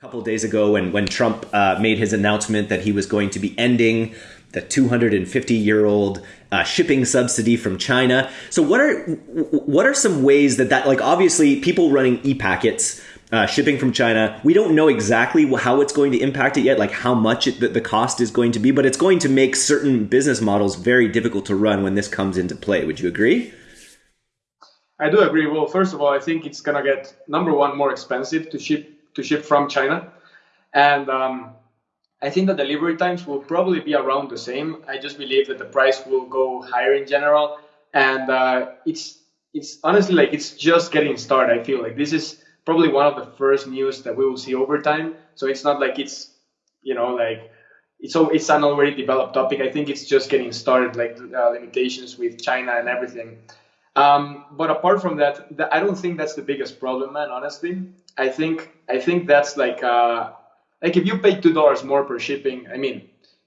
couple days ago when, when Trump uh, made his announcement that he was going to be ending the 250 year old uh, shipping subsidy from China. So what are what are some ways that that like obviously people running e-packets uh, shipping from China, we don't know exactly how it's going to impact it yet, like how much it, the, the cost is going to be, but it's going to make certain business models very difficult to run when this comes into play. Would you agree? I do agree. Well, first of all, I think it's gonna get number one more expensive to ship to ship from China. And um, I think the delivery times will probably be around the same. I just believe that the price will go higher in general. And uh, it's it's honestly like it's just getting started. I feel like this is probably one of the first news that we will see over time. So it's not like it's you know like it's it's an already developed topic. I think it's just getting started, like uh, limitations with China and everything. Um, but apart from that, I don't think that's the biggest problem, man. Honestly, I think I think that's like uh, like if you pay two dollars more per shipping, I mean,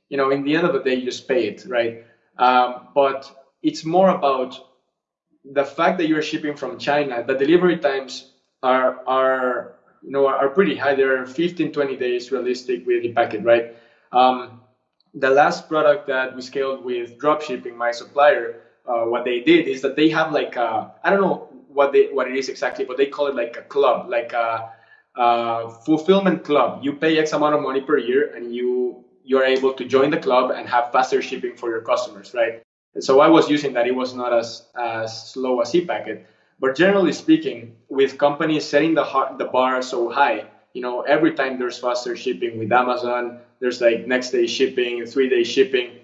you know, in the end of the day, you just pay it, right? Um, but it's more about the fact that you're shipping from China. The delivery times are are you know are pretty high. They're 15, 20 days realistic with the packet, right? Um, the last product that we scaled with drop shipping, my supplier, uh, what they did is that they have like uh, I don't know what they what it is exactly, but they call it like a club, like a, a fulfillment club. You pay X amount of money per year, and you you are able to join the club and have faster shipping for your customers, right? And so I was using that. It was not as as slow as ePacket, but generally speaking, with companies setting the the bar so high, you know, every time there's faster shipping with Amazon, there's like next day shipping, three day shipping.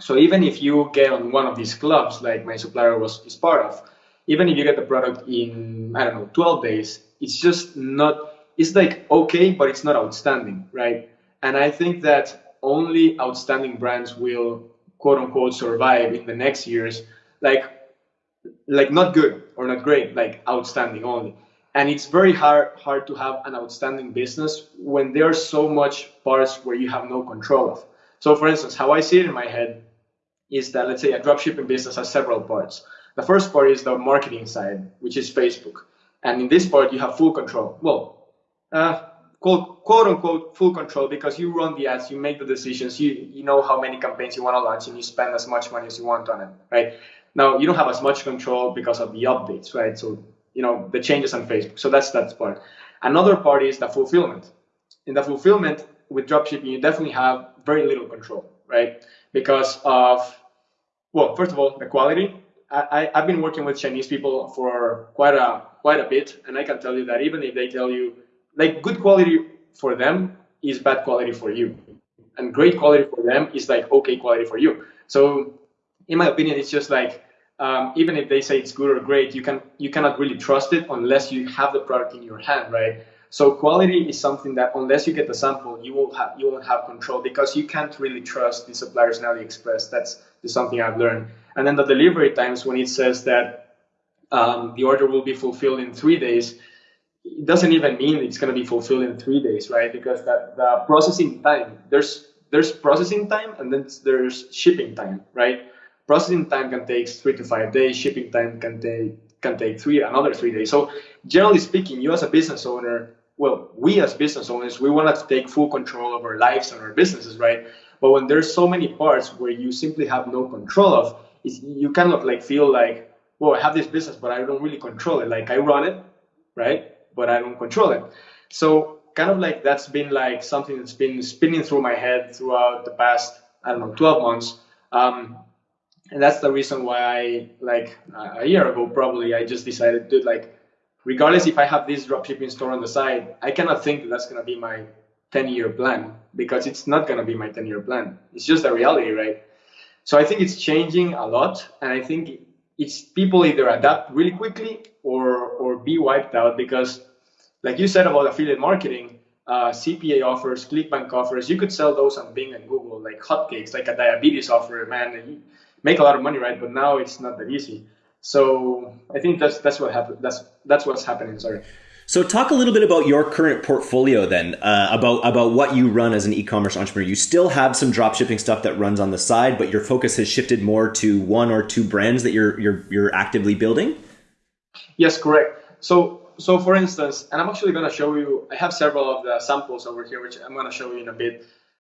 So even if you get on one of these clubs, like my supplier was is part of, even if you get the product in I don't know 12 days, it's just not. It's like okay, but it's not outstanding, right? And I think that only outstanding brands will quote unquote survive in the next years, like like not good or not great, like outstanding only. And it's very hard hard to have an outstanding business when there's so much parts where you have no control of. So for instance, how I see it in my head is that let's say a dropshipping business has several parts. The first part is the marketing side, which is Facebook. And in this part, you have full control. Well, uh, quote, quote unquote, full control because you run the ads, you make the decisions, you, you know how many campaigns you want to launch, and you spend as much money as you want on it, right? Now, you don't have as much control because of the updates, right? So, you know, the changes on Facebook. So that's that part. Another part is the fulfillment. In the fulfillment with dropshipping, you definitely have very little control, right? Because of well, first of all, the quality. I, I've been working with Chinese people for quite a quite a bit, and I can tell you that even if they tell you like good quality for them is bad quality for you, and great quality for them is like okay quality for you. So, in my opinion, it's just like um, even if they say it's good or great, you can you cannot really trust it unless you have the product in your hand, right? So quality is something that unless you get the sample, you will have you won't have control because you can't really trust the suppliers in AliExpress. That's is something I've learned. And then the delivery times when it says that um, the order will be fulfilled in three days, it doesn't even mean it's going to be fulfilled in three days, right? Because that the processing time, there's there's processing time and then there's shipping time, right? Processing time can take three to five days. Shipping time can take can take three another three days. So generally speaking, you as a business owner, well, we as business owners, we want to take full control of our lives and our businesses, right? But when there's so many parts where you simply have no control of, you kind of like feel like, well, I have this business, but I don't really control it. Like I run it, right? But I don't control it. So kind of like that's been like something that's been spinning through my head throughout the past, I don't know, 12 months. Um, and that's the reason why I like a year ago probably I just decided to like regardless if I have this dropshipping store on the side, I cannot think that that's gonna be my 10 year plan because it's not going to be my 10 year plan. It's just a reality, right? So I think it's changing a lot. And I think it's people either adapt really quickly or, or be wiped out because, like you said about affiliate marketing, uh, CPA offers, ClickBank offers, you could sell those on Bing and Google like hotcakes, like a diabetes offer, man. You make a lot of money, right? But now it's not that easy. So I think that's that's what happened. That's that's what's happening. Sorry. So, talk a little bit about your current portfolio then, uh, about about what you run as an e-commerce entrepreneur. You still have some dropshipping stuff that runs on the side, but your focus has shifted more to one or two brands that you're you're you're actively building. Yes, correct. So, so for instance, and I'm actually going to show you. I have several of the samples over here, which I'm going to show you in a bit.